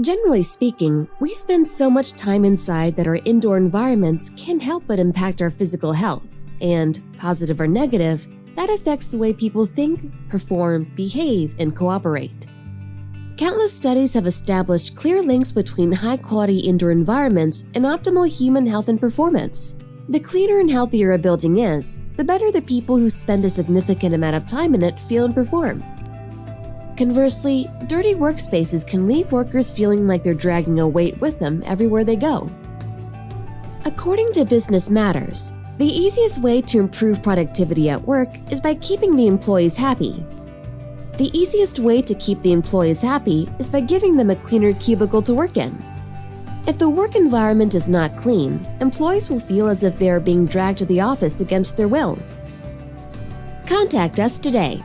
Generally speaking, we spend so much time inside that our indoor environments can't help but impact our physical health, and, positive or negative, that affects the way people think, perform, behave, and cooperate. Countless studies have established clear links between high quality indoor environments and optimal human health and performance. The cleaner and healthier a building is, the better the people who spend a significant amount of time in it feel and perform. Conversely, dirty workspaces can leave workers feeling like they're dragging a weight with them everywhere they go. According to Business Matters, the easiest way to improve productivity at work is by keeping the employees happy. The easiest way to keep the employees happy is by giving them a cleaner cubicle to work in. If the work environment is not clean, employees will feel as if they are being dragged to the office against their will. Contact us today